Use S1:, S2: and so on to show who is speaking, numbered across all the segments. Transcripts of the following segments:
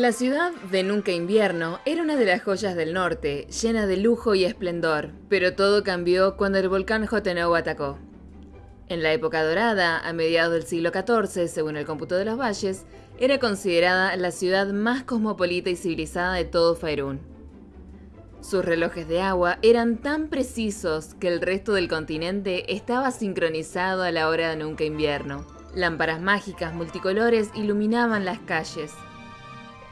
S1: La ciudad de Nunca Invierno era una de las joyas del norte, llena de lujo y esplendor, pero todo cambió cuando el volcán Jotenau atacó. En la época dorada, a mediados del siglo XIV, según el cómputo de los valles, era considerada la ciudad más cosmopolita y civilizada de todo Faerún. Sus relojes de agua eran tan precisos que el resto del continente estaba sincronizado a la hora de Nunca Invierno. Lámparas mágicas multicolores iluminaban las calles,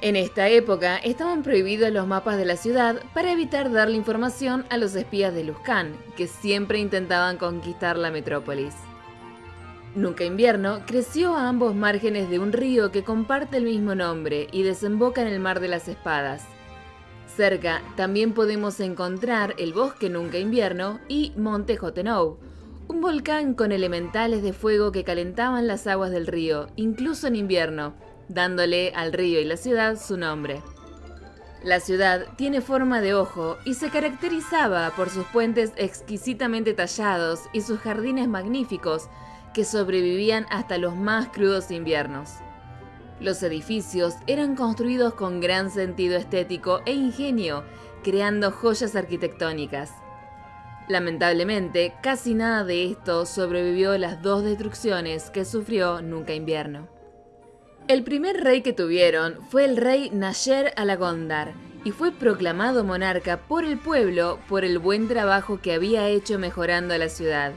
S1: en esta época estaban prohibidos los mapas de la ciudad para evitar darle información a los espías de Luzcán, que siempre intentaban conquistar la metrópolis. Nunca invierno creció a ambos márgenes de un río que comparte el mismo nombre y desemboca en el Mar de las Espadas. Cerca también podemos encontrar el bosque Nunca invierno y Monte Jotenou, un volcán con elementales de fuego que calentaban las aguas del río, incluso en invierno, dándole al río y la ciudad su nombre. La ciudad tiene forma de ojo y se caracterizaba por sus puentes exquisitamente tallados y sus jardines magníficos que sobrevivían hasta los más crudos inviernos. Los edificios eran construidos con gran sentido estético e ingenio, creando joyas arquitectónicas. Lamentablemente, casi nada de esto sobrevivió a las dos destrucciones que sufrió Nunca Invierno. El primer rey que tuvieron fue el rey Nasher Alagondar y fue proclamado monarca por el pueblo por el buen trabajo que había hecho mejorando la ciudad.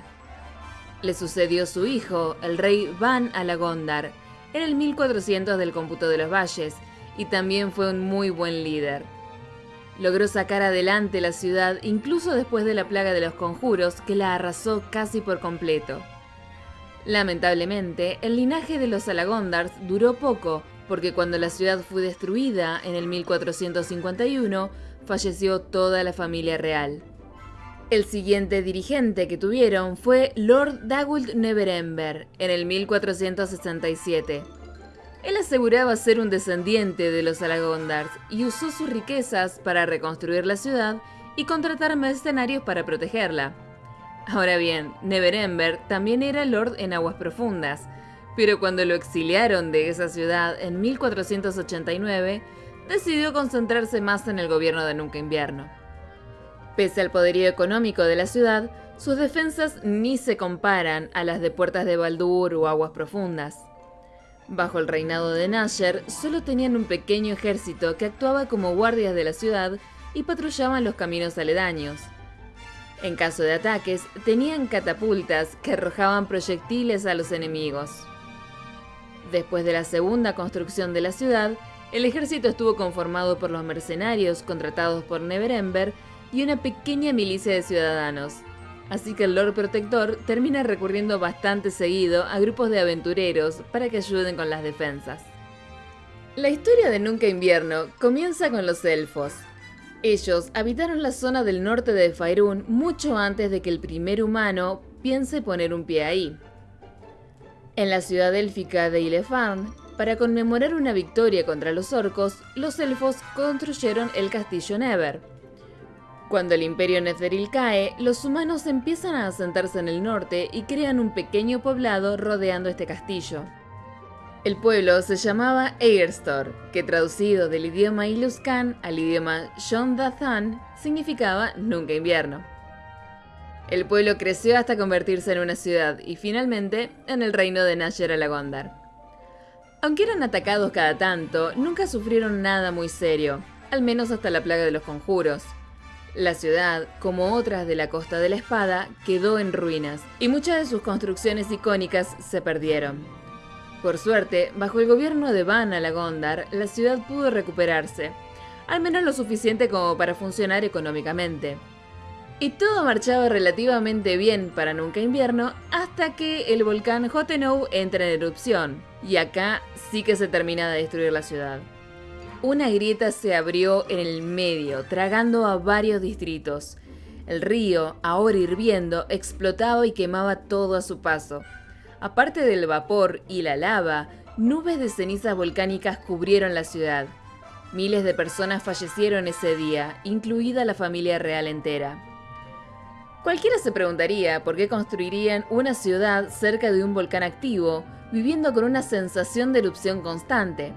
S1: Le sucedió su hijo, el rey Van Alagondar, en el 1400 del cómputo de los valles, y también fue un muy buen líder. Logró sacar adelante la ciudad incluso después de la plaga de los conjuros que la arrasó casi por completo. Lamentablemente, el linaje de los Alagondars duró poco, porque cuando la ciudad fue destruida en el 1451, falleció toda la familia real. El siguiente dirigente que tuvieron fue Lord Dagult Neverember, en el 1467. Él aseguraba ser un descendiente de los Alagondars y usó sus riquezas para reconstruir la ciudad y contratar mercenarios para protegerla. Ahora bien, Neverember también era lord en aguas profundas, pero cuando lo exiliaron de esa ciudad en 1489, decidió concentrarse más en el gobierno de Nunca Invierno. Pese al poderío económico de la ciudad, sus defensas ni se comparan a las de Puertas de Baldur o Aguas Profundas. Bajo el reinado de Nasher, solo tenían un pequeño ejército que actuaba como guardias de la ciudad y patrullaban los caminos aledaños. En caso de ataques, tenían catapultas que arrojaban proyectiles a los enemigos. Después de la segunda construcción de la ciudad, el ejército estuvo conformado por los mercenarios contratados por Neverember y una pequeña milicia de ciudadanos. Así que el Lord Protector termina recurriendo bastante seguido a grupos de aventureros para que ayuden con las defensas. La historia de Nunca Invierno comienza con los elfos, ellos habitaron la zona del norte de Faerun mucho antes de que el primer humano piense poner un pie ahí. En la ciudad élfica de Ilefarn, para conmemorar una victoria contra los orcos, los elfos construyeron el castillo Never. Cuando el imperio Netheril cae, los humanos empiezan a asentarse en el norte y crean un pequeño poblado rodeando este castillo. El pueblo se llamaba Egerstor, que traducido del idioma Iluskan al idioma Shondathan significaba nunca invierno. El pueblo creció hasta convertirse en una ciudad y finalmente en el reino de Nasher Alagondar. Aunque eran atacados cada tanto, nunca sufrieron nada muy serio, al menos hasta la plaga de los conjuros. La ciudad, como otras de la Costa de la Espada, quedó en ruinas y muchas de sus construcciones icónicas se perdieron. Por suerte, bajo el gobierno de Van Alagondar, la ciudad pudo recuperarse, al menos lo suficiente como para funcionar económicamente. Y todo marchaba relativamente bien para Nunca Invierno hasta que el volcán Jotenou entra en erupción, y acá sí que se termina de destruir la ciudad. Una grieta se abrió en el medio, tragando a varios distritos. El río, ahora hirviendo, explotaba y quemaba todo a su paso. Aparte del vapor y la lava, nubes de cenizas volcánicas cubrieron la ciudad. Miles de personas fallecieron ese día, incluida la familia real entera. Cualquiera se preguntaría por qué construirían una ciudad cerca de un volcán activo, viviendo con una sensación de erupción constante.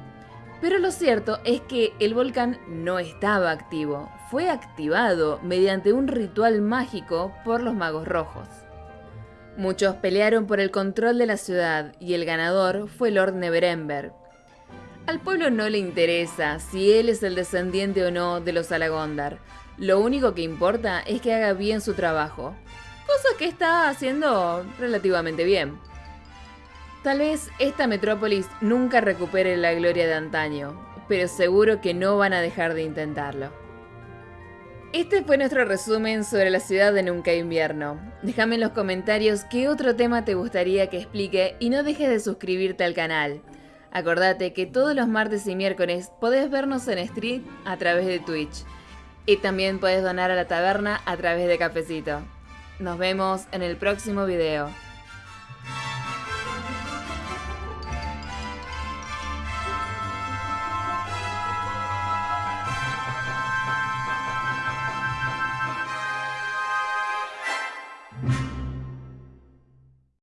S1: Pero lo cierto es que el volcán no estaba activo, fue activado mediante un ritual mágico por los magos rojos. Muchos pelearon por el control de la ciudad y el ganador fue Lord Neverember. Al pueblo no le interesa si él es el descendiente o no de los Alagondar. Lo único que importa es que haga bien su trabajo, cosa que está haciendo relativamente bien. Tal vez esta metrópolis nunca recupere la gloria de antaño, pero seguro que no van a dejar de intentarlo. Este fue nuestro resumen sobre la ciudad de Nunca Invierno. Déjame en los comentarios qué otro tema te gustaría que explique y no dejes de suscribirte al canal. Acordate que todos los martes y miércoles podés vernos en stream a través de Twitch. Y también puedes donar a la taberna a través de Cafecito. Nos vemos en el próximo video.